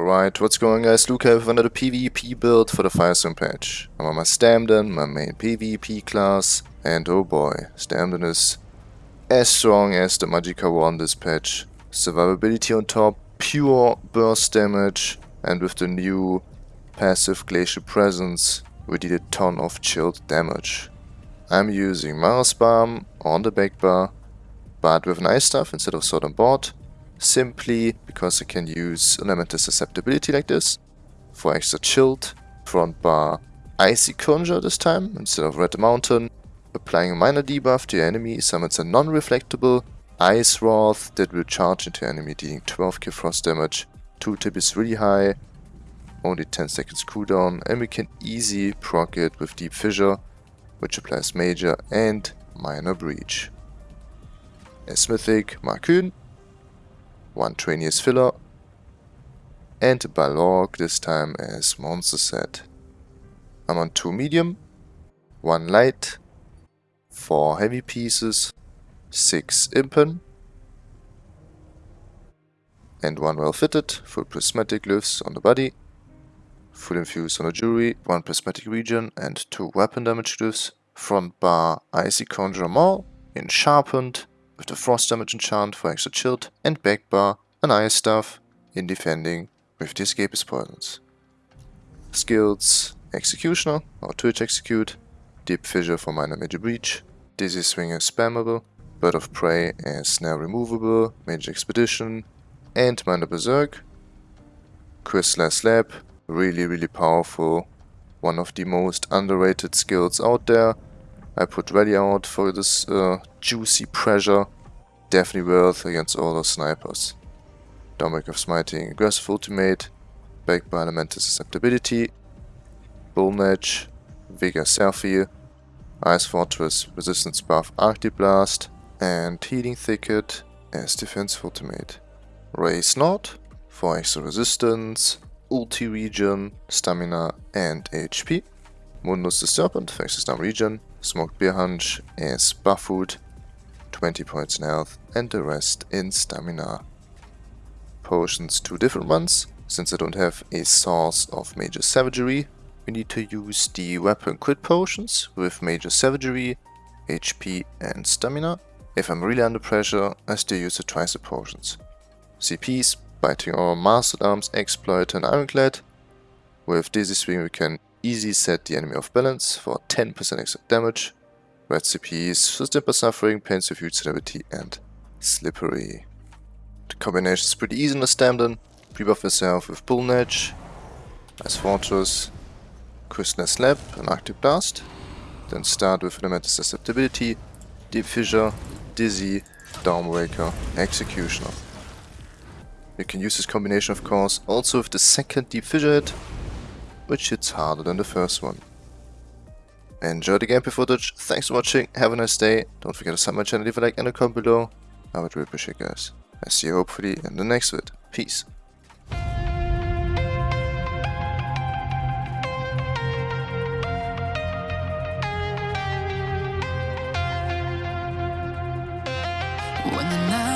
Alright, what's going on guys, Luke here with another PvP build for the Firesong patch. I'm on my Stamden, my main PvP class, and oh boy, Stamden is as strong as the Magicka War on this patch. Survivability on top, pure burst damage, and with the new passive Glacial Presence, we did a ton of chilled damage. I'm using Mara's Balm on the back bar, but with an Ice Staff instead of sword and board, simply because I can use elemental susceptibility like this for extra chilled, front bar icy conjure this time instead of red mountain, applying a minor debuff to your enemy summons a non-reflectable ice wrath that will charge into enemy dealing 12k frost damage, 2 tip is really high, only 10 seconds cooldown and we can easy proc it with deep fissure which applies major and minor breach. As mythic Markyn one Trainius filler, and Balorgh this time as monster set. I'm on 2 medium, 1 light, 4 heavy pieces, 6 impen, and 1 well fitted, full prismatic glyphs on the body, full infused on the jewelry, 1 prismatic region and 2 weapon damage glyphs, front bar icy conjure maul, in sharpened, with the frost damage enchant for extra chilled, and back bar an ice staff in defending with the escapist poisons. Skills Executioner or Twitch Execute, Deep Fissure for minor major breach, Dizzy Swing is spammable, Bird of Prey is now removable, Major Expedition, and Minor Berserk. Crystalline Slab, really really powerful, one of the most underrated skills out there, I put ready out for this uh, juicy pressure. Definitely worth against all those snipers. Dawnbreaker of Smiting, Aggressive Ultimate, backed by Elemental Susceptibility, Bull Edge, Vigor Selfie, Ice Fortress, Resistance buff Arctic Blast, and Healing Thicket as Defensive Ultimate. Ray Snot for extra resistance, ulti regen, stamina and HP. Mundus the Serpent for extra stam regen, Smoked Bear Haunch is buff food, 20 points in health, and the rest in stamina. Potions, two different ones. Since I don't have a source of Major Savagery, we need to use the weapon crit potions with Major Savagery, HP and stamina. If I'm really under pressure, I still use the tricep potions. CPs, Biting Aura Mastered Arms, Exploit and Ironclad. With Dizzy Swing we can Easy set the enemy off balance for 10% extra damage. Red CPs, Sustained Suffering, Pains of Huge Celebrity, and Slippery. The combination is pretty easy in the Stamden. Pre-buff yourself with Bull Edge, Ice Fortress, Crystalline Slab, and Arctic Blast. Then start with Elemental Susceptibility, Deep Fissure, Dizzy, Dawnbreaker, Executioner. You can use this combination of course also with the second Deep Fissure hit, which hits harder than the first one. Enjoy the gameplay footage, thanks for watching, have a nice day, don't forget to sub my channel, leave a like and a comment below, I would really appreciate guys. I see you hopefully in the next vid, peace. When the night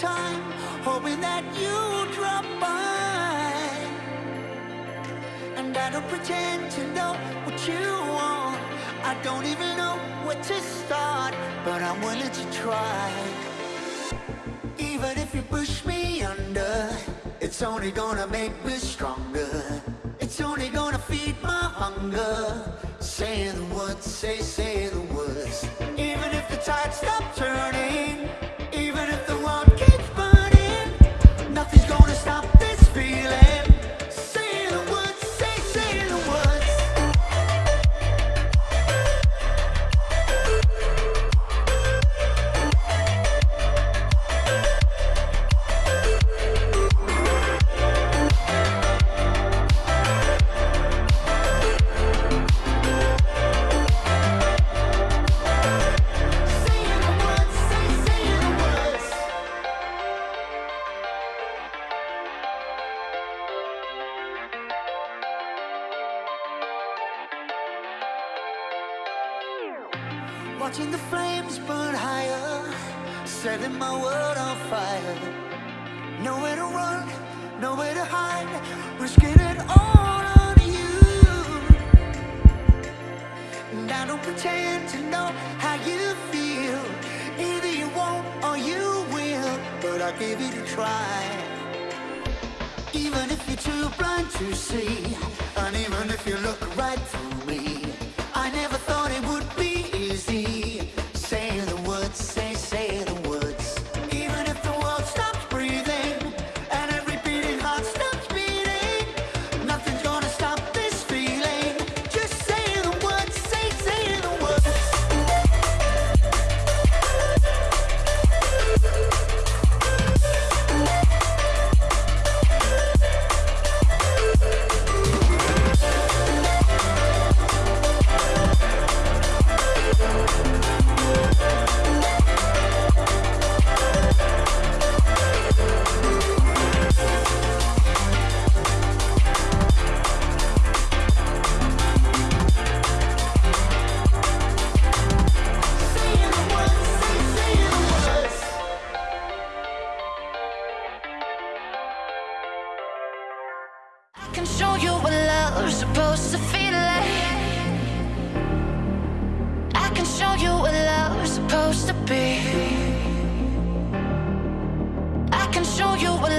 time, hoping that you drop by. And I don't pretend to know what you want. I don't even know where to start, but I'm willing to try. Even if you push me under, it's only gonna make me stronger. It's only gonna feed my hunger. Say the words, say, say the words. Even if the tide stops turning, Watching the flames burn higher, setting my world on fire. Nowhere to run, nowhere to hide, risking it all on you. And I don't pretend to know how you feel. Either you won't or you will, but I'll give it a try. Even if you're too blind to see, and even if you look right through me, show you what love's supposed to be. I can show you what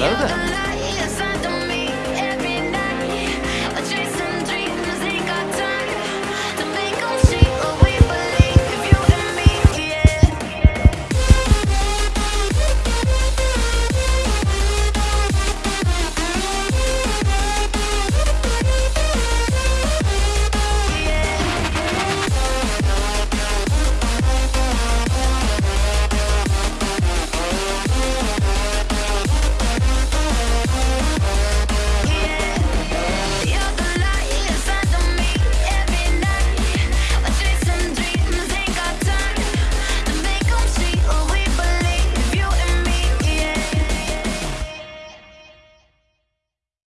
Hello there.